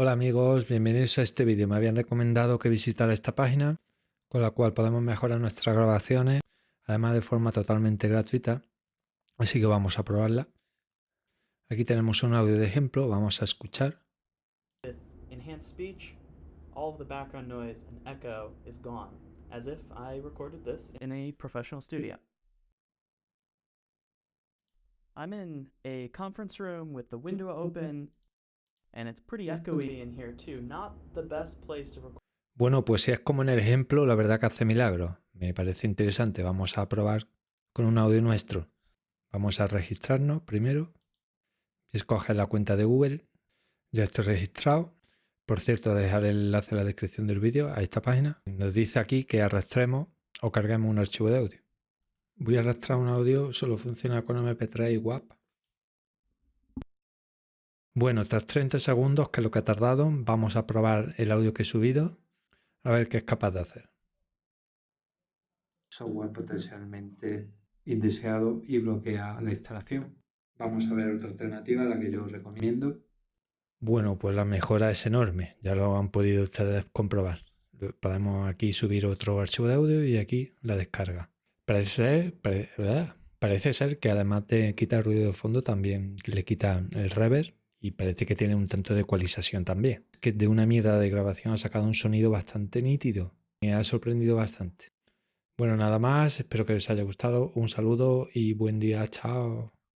Hola amigos, bienvenidos a este vídeo. Me habían recomendado que visitara esta página con la cual podemos mejorar nuestras grabaciones, además de forma totalmente gratuita. Así que vamos a probarla. Aquí tenemos un audio de ejemplo, vamos a escuchar. Enhanced speech, all of the background noise and echo is gone, as if I recorded this in a professional studio. I'm in a conference room with the window open, and it's pretty echoey in here too. Not the best place to record. Bueno, pues si es como en el ejemplo, la verdad que hace milagros. Me parece interesante. Vamos a probar con un audio nuestro. Vamos a registrarnos primero. Escoge la cuenta de Google. Ya estoy registrado. Por cierto, dejar el enlace en la descripción del vídeo a esta página. Nos dice aquí que arrastremos o carguemos un archivo de audio. Voy a arrastrar un audio, solo funciona con MP3 y WAP. Bueno, tras 30 segundos, que es lo que ha tardado, vamos a probar el audio que he subido, a ver qué es capaz de hacer. Software potencialmente indeseado y bloquea la instalación. Vamos a ver otra alternativa, la que yo recomiendo. Bueno, pues la mejora es enorme, ya lo han podido ustedes comprobar. Podemos aquí subir otro archivo de audio y aquí la descarga. Parece ser, pare- parece ser que además de quitar ruido de fondo también le quita el reverb y parece que tiene un tanto de ecualización también. Que de una mierda de grabación ha sacado un sonido bastante nítido. Me ha sorprendido bastante. Bueno, nada más, espero que os haya gustado. Un saludo y buen día, chao.